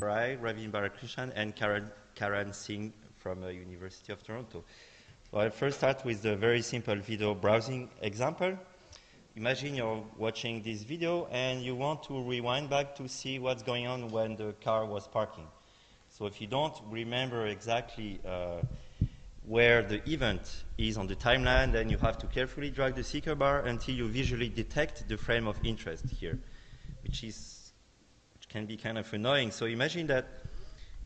Rai, Ravin Balakrishnan, and Karan, Karan Singh from uh, University of Toronto. So I'll first start with a very simple video browsing example. Imagine you're watching this video and you want to rewind back to see what's going on when the car was parking. So if you don't remember exactly uh, where the event is on the timeline, then you have to carefully drag the seeker bar until you visually detect the frame of interest here, which is can be kind of annoying. So imagine that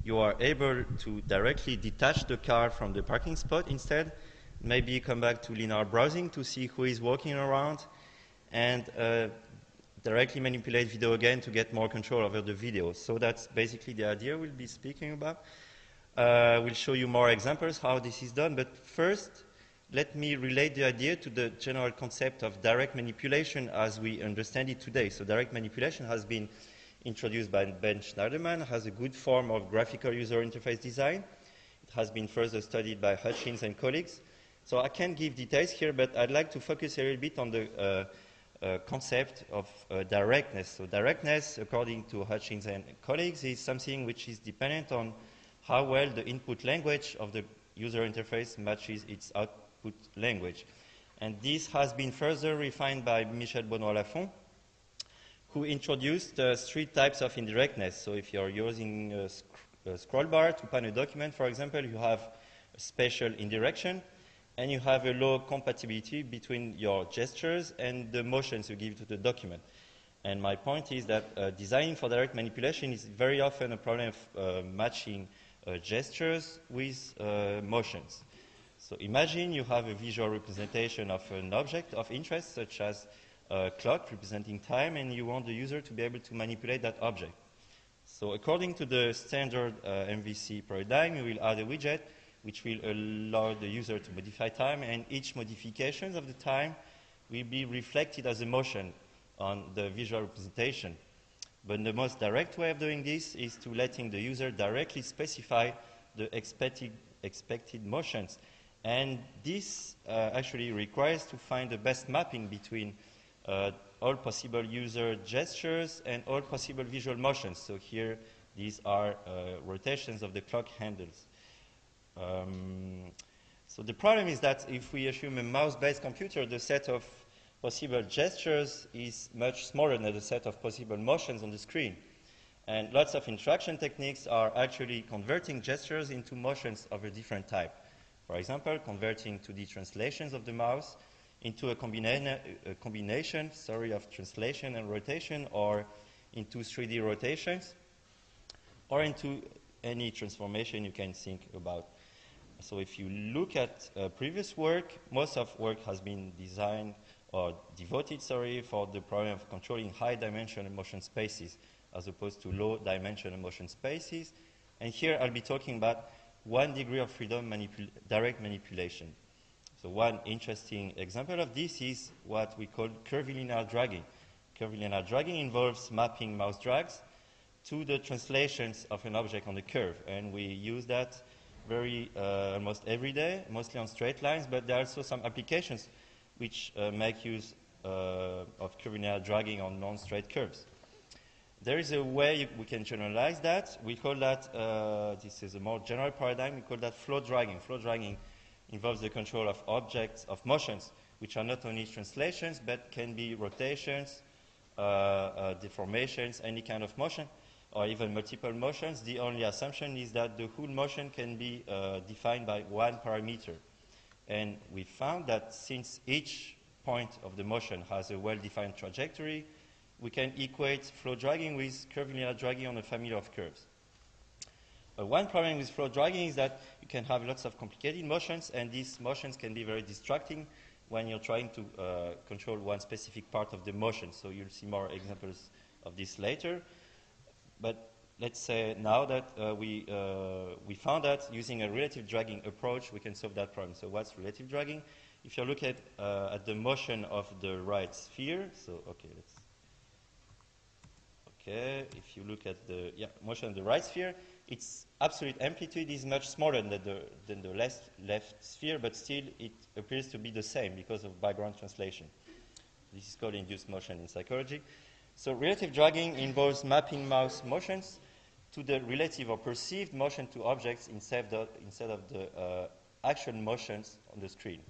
you are able to directly detach the car from the parking spot instead. Maybe come back to linear browsing to see who is walking around and uh, directly manipulate video again to get more control over the video. So that's basically the idea we'll be speaking about. Uh, we'll show you more examples how this is done, but first, let me relate the idea to the general concept of direct manipulation as we understand it today. So direct manipulation has been introduced by Ben Shneiderman, has a good form of graphical user interface design. It has been further studied by Hutchins and colleagues. So I can't give details here, but I'd like to focus a little bit on the uh, uh, concept of uh, directness. So directness, according to Hutchins and colleagues, is something which is dependent on how well the input language of the user interface matches its output language. And this has been further refined by Michel Beaudouin-Lafon, who introduced uh, three types of indirectness. So if you're using a, sc a scroll bar to pan a document, for example, you have a spatial indirection, and you have a low compatibility between your gestures and the motions you give to the document. And my point is that uh, designing for direct manipulation is very often a problem of uh, matching uh, gestures with uh, motions. So imagine you have a visual representation of an object of interest, such as a clock representing time, and you want the user to be able to manipulate that object. So according to the standard uh, MVC paradigm, you will add a widget which will allow the user to modify time, and each modification of the time will be reflected as a motion on the visual representation. But the most direct way of doing this is to letting the user directly specify the expected, expected motions. And this uh, actually requires to find the best mapping between all possible user gestures and all possible visual motions. So here, these are uh, rotations of the clock handles. Um, so the problem is that if we assume a mouse-based computer, the set of possible gestures is much smaller than the set of possible motions on the screen. And lots of interaction techniques are actually converting gestures into motions of a different type. For example, converting 2D translations of the mouse into a, combina a combination sorry, of translation and rotation, or into 3D rotations, or into any transformation you can think about. So if you look at uh, previous work, most of work has been designed or devoted, sorry, for the problem of controlling high dimensional motion spaces as opposed to low dimensional motion spaces. And here I'll be talking about one degree of freedom manipul direct manipulation. So one interesting example of this is what we call curvilinear dragging. Curvilinear dragging involves mapping mouse drags to the translations of an object on the curve. And we use that very uh, almost every day, mostly on straight lines, but there are also some applications which uh, make use uh, of curvilinear dragging on non-straight curves. There is a way we can generalize that. We call that, uh, this is a more general paradigm, we call that flow dragging. Flow dragging involves the control of objects, of motions, which are not only translations, but can be rotations, uh, uh, deformations, any kind of motion or even multiple motions, the only assumption is that the whole motion can be uh, defined by one parameter. And we found that since each point of the motion has a well-defined trajectory, we can equate flow dragging with curvilinear dragging on a family of curves. Uh, one problem with flow dragging is that you can have lots of complicated motions, and these motions can be very distracting when you're trying to uh, control one specific part of the motion. So you'll see more examples of this later. But let's say now that uh, we, uh, we found that using a relative dragging approach, we can solve that problem. So what's relative dragging? If you look at, uh, at the motion of the right sphere, so okay, let's, okay, if you look at the yeah, motion of the right sphere, its absolute amplitude is much smaller than the, than the left, left sphere, but still it appears to be the same because of background translation. This is called induced motion in psychology. So relative dragging involves mapping mouse motions to the relative or perceived motion to objects instead of, instead of the uh, actual motions on the screen.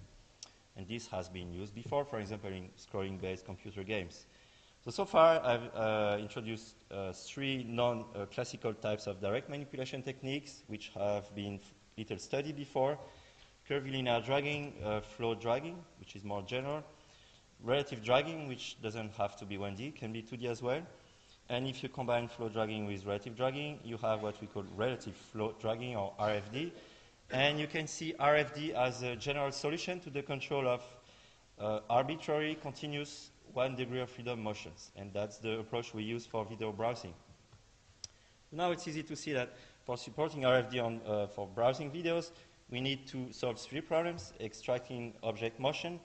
And this has been used before, for example, in scrolling-based computer games. So, so far I've uh, introduced uh, three non-classical types of direct manipulation techniques, which have been little studied before. Curvilinear dragging, uh, flow dragging, which is more general. Relative dragging, which doesn't have to be 1D, can be 2D as well. And if you combine flow dragging with relative dragging, you have what we call relative flow dragging, or RFD. And you can see RFD as a general solution to the control of uh, arbitrary, continuous, one degree of freedom motions. And that's the approach we use for video browsing. Now it's easy to see that for supporting RFD on, uh, for browsing videos, we need to solve three problems, extracting object motion,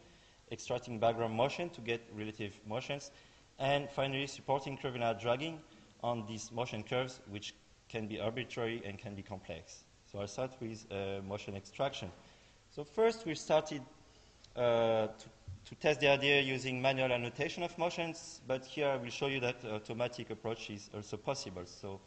extracting background motion to get relative motions, and finally supporting curvilinear dragging on these motion curves, which can be arbitrary and can be complex. So I'll start with uh, motion extraction. So first we started uh, to, to, test the idea using manual annotation of motions, but here I will show you that automatic approach is also possible. So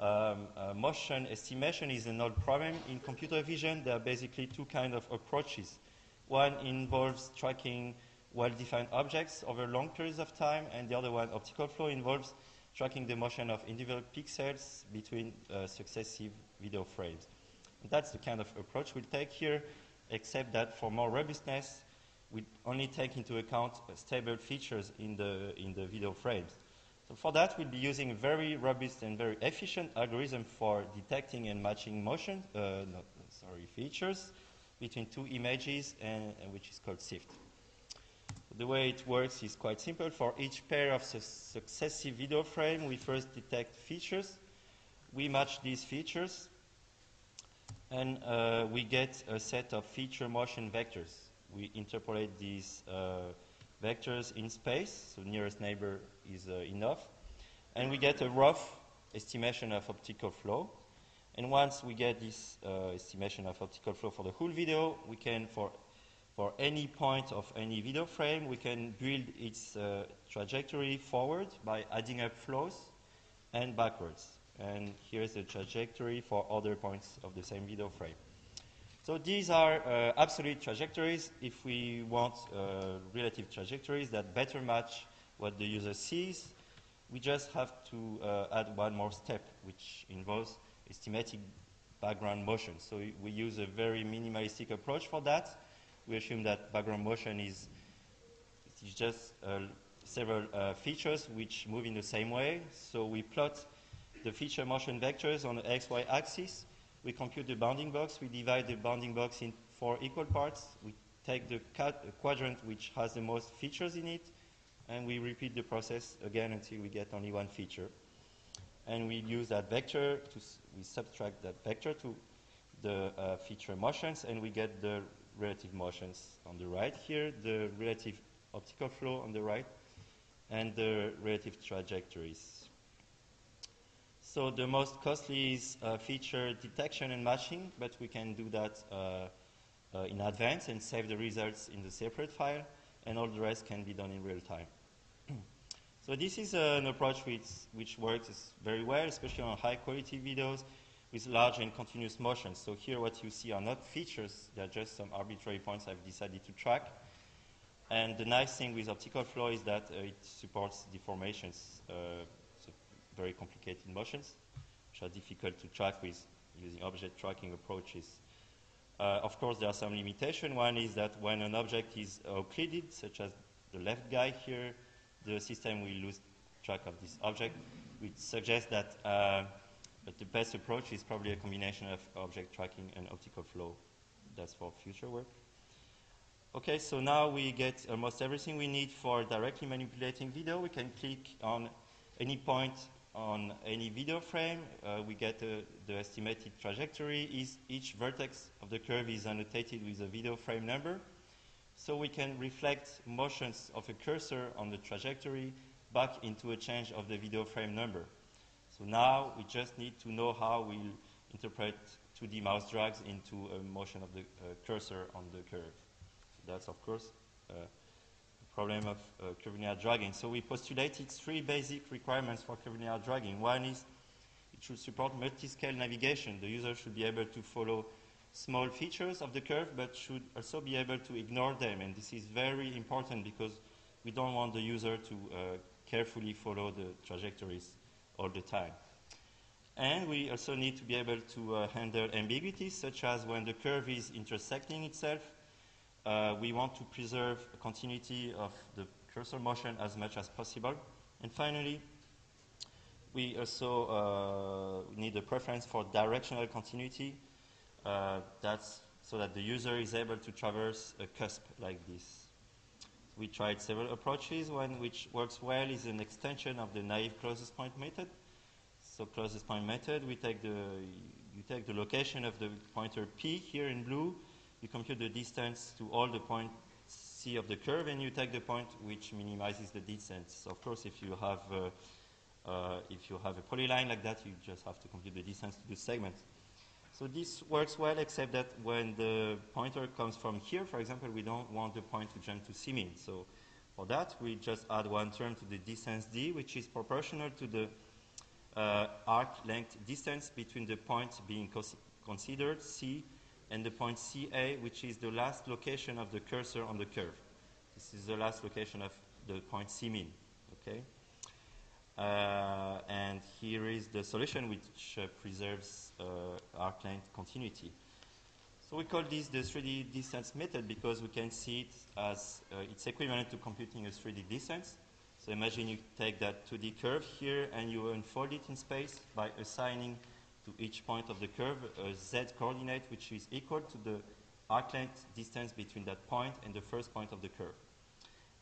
um, uh, motion estimation is an old problem in computer vision. There are basically two kinds of approaches. One involves tracking well-defined objects over long periods of time, and the other one, optical flow, involves tracking the motion of individual pixels between uh, successive video frames. And that's the kind of approach we'll take here, except that for more robustness, we only take into account uh, stable features in the, in the video frames. So for that, we'll be using a very robust and very efficient algorithm for detecting and matching motion, uh, not, sorry, features between two images, and, and which is called SIFT. The way it works is quite simple. For each pair of su successive video frame, we first detect features. We match these features, and uh, we get a set of feature motion vectors. We interpolate these uh, vectors in space, so nearest neighbor is uh, enough. And we get a rough estimation of optical flow. And once we get this uh, estimation of optical flow for the whole video, we can, for, for any point of any video frame, we can build its uh, trajectory forward by adding up flows and backwards. And here's the trajectory for other points of the same video frame. So these are uh, absolute trajectories if we want uh, relative trajectories that better match what the user sees. We just have to uh, add one more step, which involves estimating background motion. So we use a very minimalistic approach for that. We assume that background motion is, is just uh, several uh, features which move in the same way. So we plot the feature motion vectors on the xy axis we compute the bounding box. We divide the bounding box in four equal parts. We take the quadrant which has the most features in it, and we repeat the process again until we get only one feature. And we use that vector to, we subtract that vector to the uh, feature motions, and we get the relative motions on the right here, the relative optical flow on the right, and the relative trajectories. So the most costly is uh, feature detection and matching, but we can do that uh, uh, in advance and save the results in the separate file, and all the rest can be done in real time. so this is an approach which, which works very well, especially on high quality videos with large and continuous motions. So here what you see are not features, they're just some arbitrary points I've decided to track. And the nice thing with optical flow is that uh, it supports deformations uh, very complicated motions, which are difficult to track with using object tracking approaches. Uh, of course, there are some limitations. One is that when an object is occluded, such as the left guy here, the system will lose track of this object, which suggests that, uh, that the best approach is probably a combination of object tracking and optical flow. That's for future work. Okay, so now we get almost everything we need for directly manipulating video. We can click on any point on any video frame, uh, we get uh, the estimated trajectory. Is each vertex of the curve is annotated with a video frame number. So we can reflect motions of a cursor on the trajectory back into a change of the video frame number. So now we just need to know how we'll interpret 2D mouse drags into a motion of the uh, cursor on the curve. So that's, of course, uh, problem of uh, curvilinear dragging. So we postulated three basic requirements for curvilinear dragging. One is it should support multi-scale navigation. The user should be able to follow small features of the curve, but should also be able to ignore them. And this is very important because we don't want the user to uh, carefully follow the trajectories all the time. And we also need to be able to uh, handle ambiguities, such as when the curve is intersecting itself, uh, we want to preserve continuity of the cursor motion as much as possible. And finally, we also uh, need a preference for directional continuity. Uh, that's so that the user is able to traverse a cusp like this. We tried several approaches. One which works well is an extension of the naive closest point method. So closest point method, we take the, you take the location of the pointer P here in blue, you compute the distance to all the points C of the curve, and you take the point which minimizes the distance. Of course, if you have uh, uh, if you have a polyline like that, you just have to compute the distance to the segment. So this works well, except that when the pointer comes from here, for example, we don't want the point to jump to C min. So for that, we just add one term to the distance d, which is proportional to the uh, arc length distance between the point being considered, C, and the point CA, which is the last location of the cursor on the curve. This is the last location of the point C min. Okay? Uh, and here is the solution which uh, preserves uh, arc length continuity. So we call this the 3D distance method because we can see it as uh, it's equivalent to computing a 3D distance. So imagine you take that 2D curve here and you unfold it in space by assigning to each point of the curve a z coordinate which is equal to the arc length distance between that point and the first point of the curve.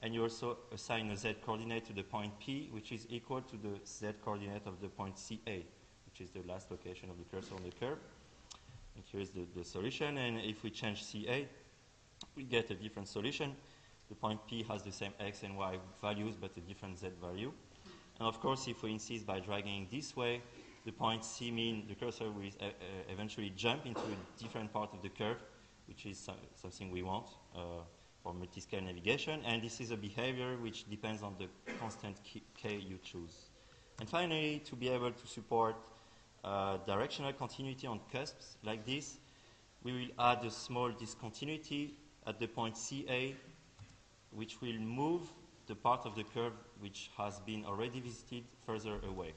And you also assign a z coordinate to the point P which is equal to the z coordinate of the point CA which is the last location of the cursor on the curve. And here's the, the solution and if we change CA we get a different solution. The point P has the same x and y values but a different z value. And of course if we insist by dragging this way the point C min, the cursor will uh, uh, eventually jump into a different part of the curve, which is something we want uh, for multi-scale navigation. And this is a behavior which depends on the constant k you choose. And finally, to be able to support uh, directional continuity on cusps like this, we will add a small discontinuity at the point CA, which will move the part of the curve which has been already visited further away.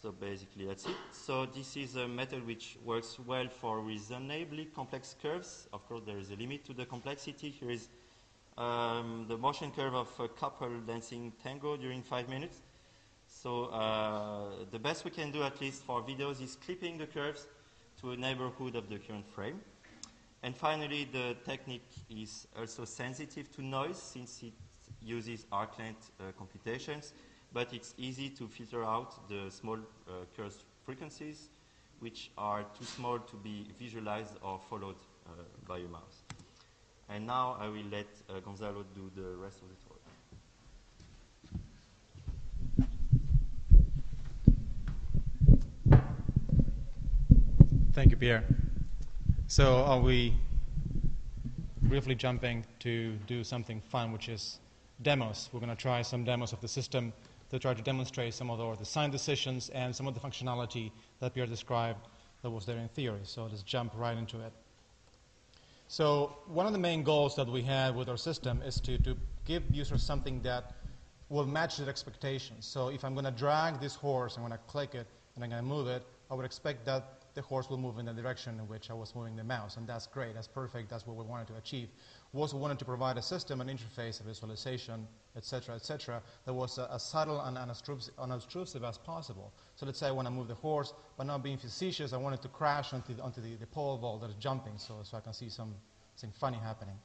So basically that's it. So this is a method which works well for reasonably complex curves. Of course, there is a limit to the complexity. Here is um, the motion curve of a couple dancing tango during five minutes. So uh, the best we can do, at least for videos, is clipping the curves to a neighborhood of the current frame. And finally, the technique is also sensitive to noise since it uses arc length uh, computations but it's easy to filter out the small uh, curse frequencies which are too small to be visualized or followed uh, by a mouse. And now I will let uh, Gonzalo do the rest of the talk. Thank you, Pierre. So are we briefly jumping to do something fun, which is demos. We're going to try some demos of the system to try to demonstrate some of the design decisions and some of the functionality that Pierre described that was there in theory. So let's jump right into it. So one of the main goals that we had with our system is to, to give users something that will match their expectations. So if I'm going to drag this horse, I'm going to click it, and I'm going to move it, I would expect that the horse will move in the direction in which I was moving the mouse. And that's great, that's perfect, that's what we wanted to achieve. We also wanted to provide a system, an interface, a visualization, etc., etc., that was uh, as subtle and unobtrusive as possible. So let's say I want to move the horse, but not being facetious, I wanted to crash onto the, onto the, the pole vault that is jumping so, so I can see some, something funny happening.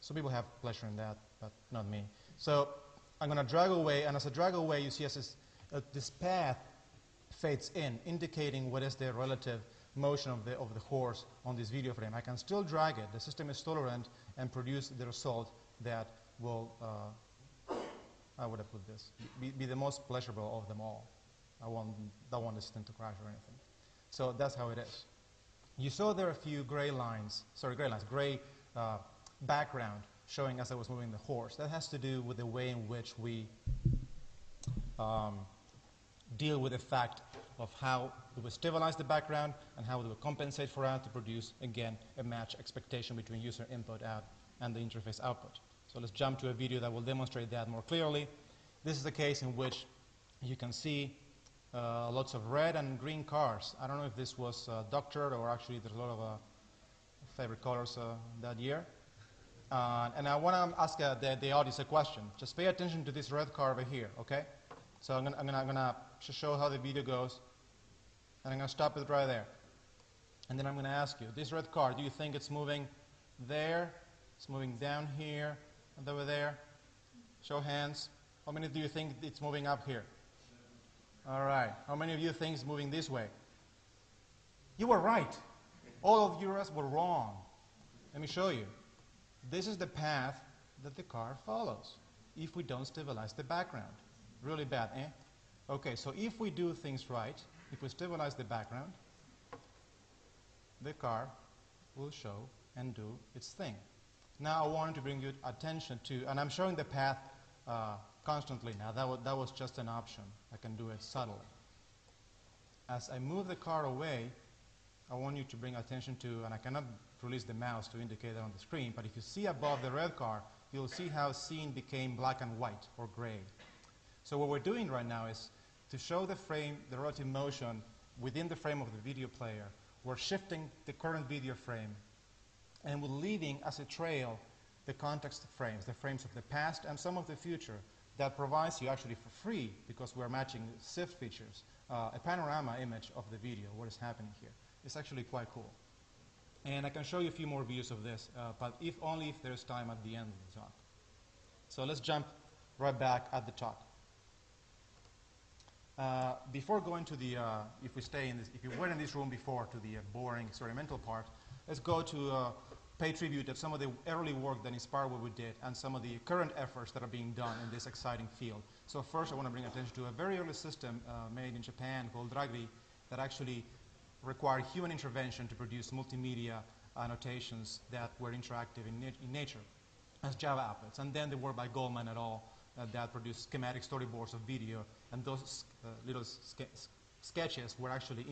Some people have pleasure in that, but not me. So I'm going to drag away, and as I drag away, you see this, uh, this path fades in, indicating what is the relative motion of the, of the horse on this video frame. I can still drag it. The system is tolerant and produce the result that will, uh, how would have put this, be, be, the most pleasurable of them all. I want, don't want this thing to crash or anything. So that's how it is. You saw there are a few gray lines, sorry, gray lines, gray uh, background showing as I was moving the horse. That has to do with the way in which we um, deal with the fact of how we will stabilize the background and how we will compensate for that to produce, again, a match expectation between user input out and the interface output. So let's jump to a video that will demonstrate that more clearly. This is a case in which you can see uh, lots of red and green cars. I don't know if this was uh, doctored or actually there's a lot of uh, favorite colors uh, that year. Uh, and I want to ask uh, the, the, audience a question. Just pay attention to this red car over here, okay? So I'm going to show how the video goes, and I'm going to stop it right there. And then I'm going to ask you, this red car, do you think it's moving there? It's moving down here and over there? Show hands. How many do you think it's moving up here? All right. How many of you think it's moving this way? You were right. All of you were wrong. Let me show you. This is the path that the car follows if we don't stabilize the background. Really bad, eh? Okay, so if we do things right, if we stabilize the background, the car will show and do its thing. Now I wanted to bring you attention to, and I'm showing the path uh, constantly now. That, that was just an option. I can do it subtly. As I move the car away, I want you to bring attention to, and I cannot release the mouse to indicate that on the screen, but if you see above the red car, you'll see how scene became black and white or gray. So what we're doing right now is to show the frame, the relative motion within the frame of the video player. We're shifting the current video frame, and we're leaving as a trail the context frames, the frames of the past and some of the future, that provides you actually for free, because we're matching SIFT features, uh, a panorama image of the video, what is happening here. It's actually quite cool. And I can show you a few more views of this, uh, but if only if there's time at the end of the talk. So let's jump right back at the talk. Uh, before going to the, uh, if we stay in this, if you were in this room before to the uh, boring experimental part, let's go to uh, pay tribute to some of the early work that inspired what we did and some of the current efforts that are being done in this exciting field. So first I want to bring attention to a very early system uh, made in Japan called Dragri that actually required human intervention to produce multimedia annotations that were interactive in, nat in nature as Java applets. And then the work by Goldman et al. That produced schematic storyboards of video, and those uh, little ske sketches were actually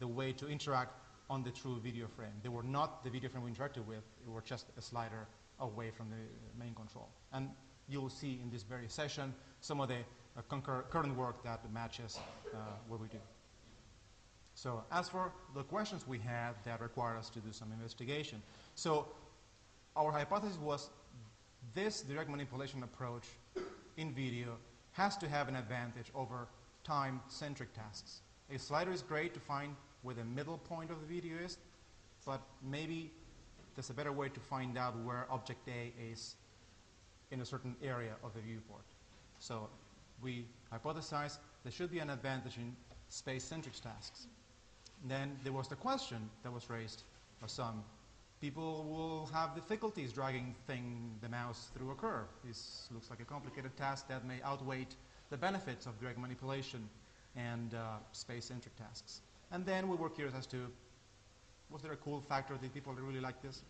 the way to interact on the true video frame. They were not the video frame we interacted with, they were just a slider away from the main control. And you'll see in this very session some of the uh, current work that matches uh, what we do. So as for the questions we had that required us to do some investigation. So our hypothesis was this direct manipulation approach in video has to have an advantage over time-centric tasks. A slider is great to find where the middle point of the video is, but maybe there's a better way to find out where object A is in a certain area of the viewport. So we hypothesize there should be an advantage in space-centric tasks. Then there was the question that was raised by some. People will have difficulties dragging thing, the mouse through a curve. This looks like a complicated task that may outweigh the benefits of direct manipulation and uh, space-centric tasks. And then we were curious as to, was there a cool factor? Did people really like this?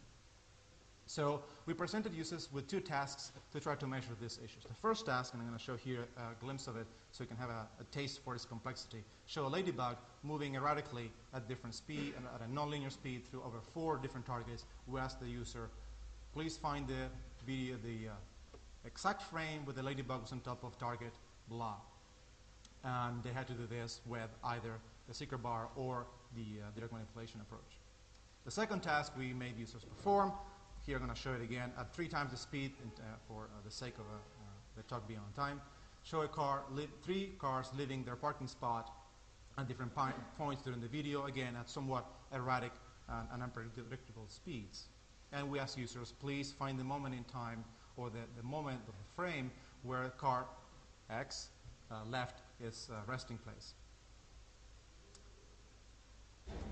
So we presented users with two tasks to try to measure these issues. The first task, and I'm going to show here a glimpse of it so you can have a, a, taste for its complexity, show a ladybug moving erratically at different speed, and at a nonlinear speed through over four different targets. We asked the user, please find the video, the uh, exact frame where the ladybug was on top of target, blah. And they had to do this with either the seeker bar or the uh, direct manipulation approach. The second task we made users perform, here I'm going to show it again at three times the speed uh, for uh, the sake of uh, the talk being on time. Show a car, three cars leaving their parking spot at different points during the video, again at somewhat erratic and, and, unpredictable speeds. And we ask users, please find the moment in time or the, the moment of the frame where car X uh, left its uh, resting place.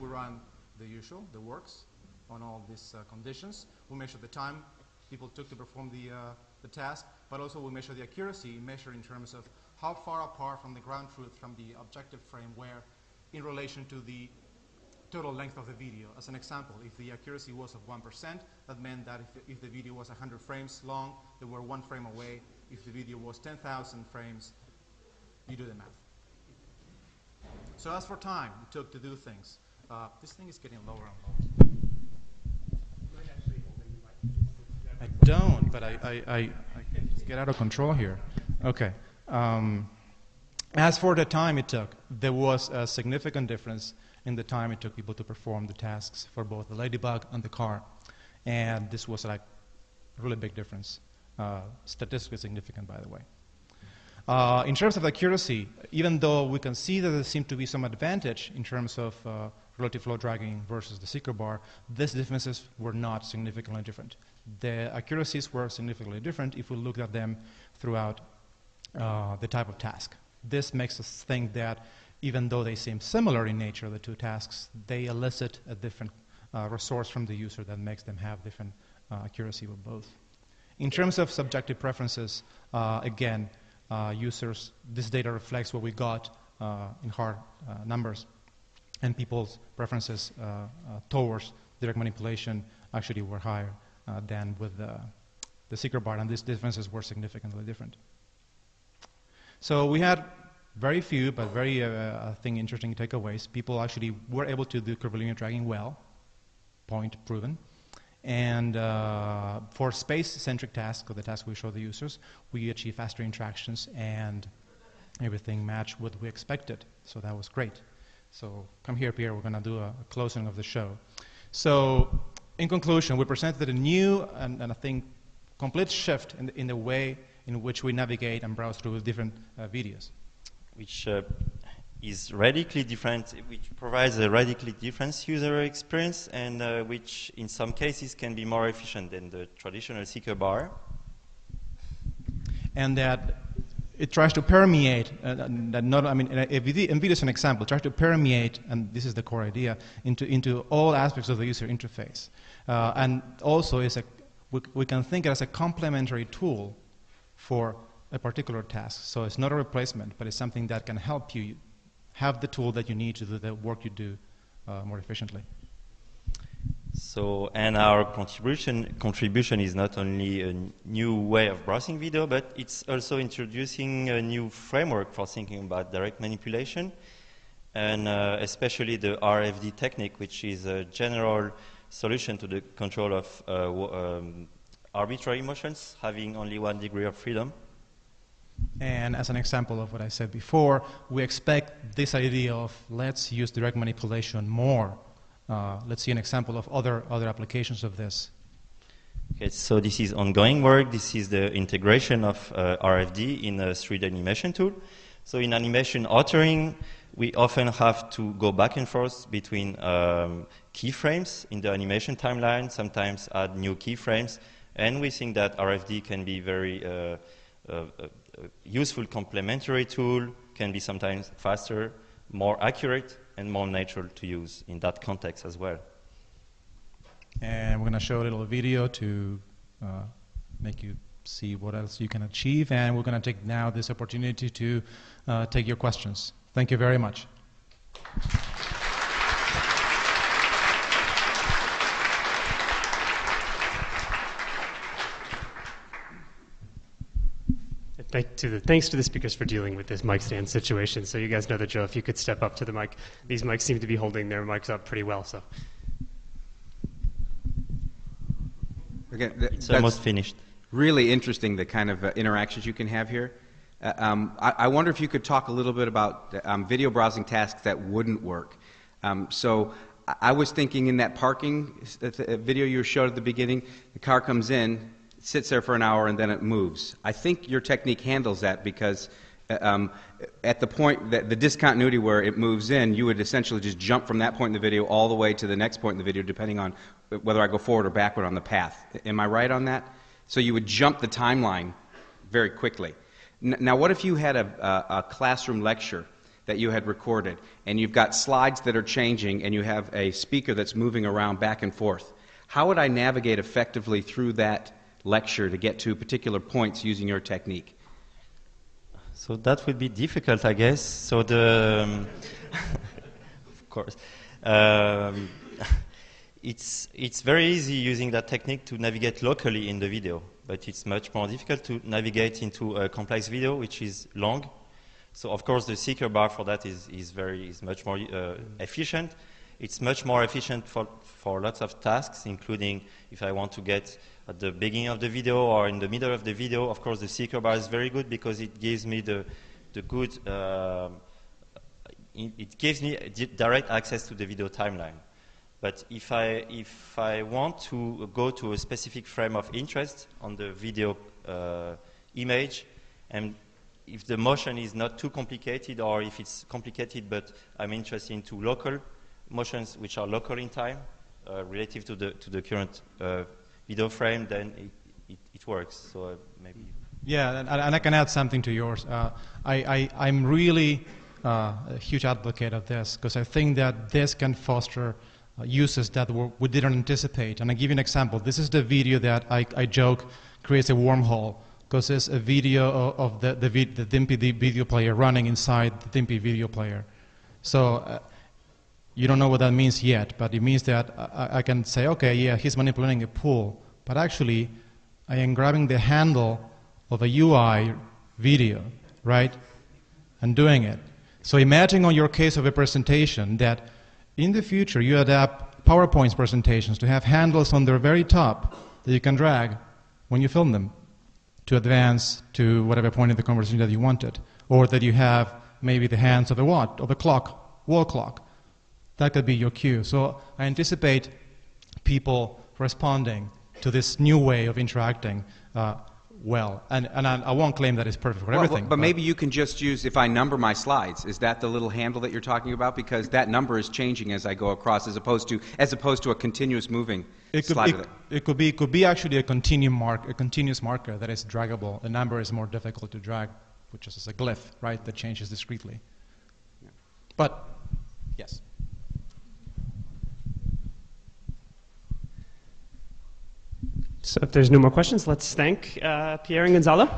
We run the usual, the works, on all these uh, conditions. We measure the time people took to perform the, uh, the task, but also we measure the accuracy, measure in terms of how far apart from the ground truth from the objective frame were in relation to the total length of the video. As an example, if the accuracy was of 1%, that meant that if, if the video was 100 frames long, they were one frame away. If the video was 10,000 frames, you do the math. So as for time it took to do things, uh, this thing is getting lower and lower. I don't, but I, I, I, I get out of control here. Okay. Um, as for the time it took, there was a significant difference in the time it took people to perform the tasks for both the ladybug and the car. And this was like a really big difference. Uh, statistically significant, by the way. Uh, in terms of accuracy, even though we can see that there seems to be some advantage in terms of uh, relative flow dragging versus the seeker bar, these differences were not significantly different. The accuracies were significantly different if we looked at them throughout uh, the type of task. This makes us think that even though they seem similar in nature, the two tasks, they elicit a different uh, resource from the user that makes them have different uh, accuracy with both. In terms of subjective preferences, uh, again, uh, users, this data reflects what we got uh, in hard numbers, and people's preferences towards direct manipulation actually were higher than with the, the seeker bar, and these differences were significantly different. So we had very few, but very, uh, I think, interesting takeaways. People actually were able to do curvilinear dragging well, point proven. And uh, for space-centric tasks, or the tasks we show the users, we achieve faster interactions and everything matched what we expected. So that was great. So come here, Pierre. We're going to do a, a, closing of the show. So in conclusion, we presented a new and, and I think complete shift in the, in the, way in which we navigate and browse through different uh, videos. Which uh, is radically different, which provides a radically different user experience and uh, which in some cases can be more efficient than the traditional seeker bar. And that it tries to permeate, uh, that not, I mean, NVIDIA is an example, tries to permeate, and this is the core idea, into, into all aspects of the user interface. Uh, and also is a, we, we can think it as a complementary tool for a particular task. So it's not a replacement, but it's something that can help you have the tool that you need to do the work you do uh, more efficiently. So, and our contribution, contribution is not only a new way of browsing video, but it's also introducing a new framework for thinking about direct manipulation, and uh, especially the RFD technique, which is a general solution to the control of uh, um, arbitrary motions, having only one degree of freedom. And as an example of what I said before, we expect this idea of let's use direct manipulation more. Uh, let's see an example of other, other applications of this. Okay, so this is ongoing work. This is the integration of uh, RFD in a 3D animation tool. So in animation authoring, we often have to go back and forth between um, keyframes in the animation timeline, sometimes add new keyframes, and we think that RFD can be very uh, uh, uh useful complementary tool, can be sometimes faster, more accurate, and more natural to use in that context as well. And we're going to show a little video to uh, make you see what else you can achieve. And we're going to take now this opportunity to uh, take your questions. Thank you very much. Thank to the, thanks to the speakers for dealing with this mic stand situation. So you guys know that, drill. If you could step up to the mic, these mics seem to be holding their mics up pretty well. So. Again, th- it's almost finished. Really interesting the kind of uh, interactions you can have here. Uh, um, I, I, wonder if you could talk a little bit about um, video browsing tasks that wouldn't work. Um, so I, I was thinking in that parking uh, video you showed at the beginning, the car comes in, sits there for an hour and then it moves. I think your technique handles that because uh, um, at the point that the discontinuity where it moves in, you would essentially just jump from that point in the video all the way to the next point in the video, depending on whether I go forward or backward on the path. Am I right on that? So you would jump the timeline very quickly. N- now, what if you had a, a, a classroom lecture that you had recorded, and you've got slides that are changing, and you have a speaker that's moving around back and forth? How would I navigate effectively through that? Lecture to get to particular points using your technique? So that would be difficult, I guess. So the, um, of course, um, it's it's very easy using that technique to navigate locally in the video, but it's much more difficult to navigate into a complex video which is long. So of course the seeker bar for that is, is very is much more uh, efficient. It's much more efficient for, for lots of tasks, including if I want to get at the beginning of the video or in the middle of the video. Of course, the seeker bar is very good because it gives me the, the good, uh, it, gives me direct access to the video timeline. But if I, if I want to go to a specific frame of interest on the video uh, image, and if the motion is not too complicated, or if it's complicated but I'm interested into local motions which are local in time, relative to the, to the current uh, video frame, then it, it, it works. So uh, maybe. Yeah, and, and I can add something to yours. Uh, I, I, I'm really uh, a huge advocate of this because I think that this can foster uh, uses that we didn't anticipate. And I give you an example. This is the video that I, I joke creates a wormhole because it's a video of, of the, the, the Dimpy video player running inside the Dimpy video player. So uh, you don't know what that means yet, but it means that I, I can say, okay, yeah, he's manipulating a pool, but actually I am grabbing the handle of a UI video, right, and doing it. So imagine on your case of a presentation that in the future you adapt PowerPoint presentations to have handles on their very top that you can drag when you film them to advance to whatever point in the conversation that you wanted, or that you have maybe the hands of a what, of a clock, wall clock. That could be your cue. So I anticipate people responding to this new way of interacting uh, well. And, and I, I, won't claim that it's perfect for well, everything. But, but, maybe you can just use, if I number my slides, is that the little handle that you're talking about? Because that number is changing as I go across, as opposed to, as opposed to a continuous moving it could, slide. It, it, could be, it could be actually a, continuum mark, a continuous marker that is draggable. The number is more difficult to drag, which is a glyph, right, that changes discretely. Yeah. But, yes. So if there's no more questions, let's thank uh, Pierre and Gonzalo.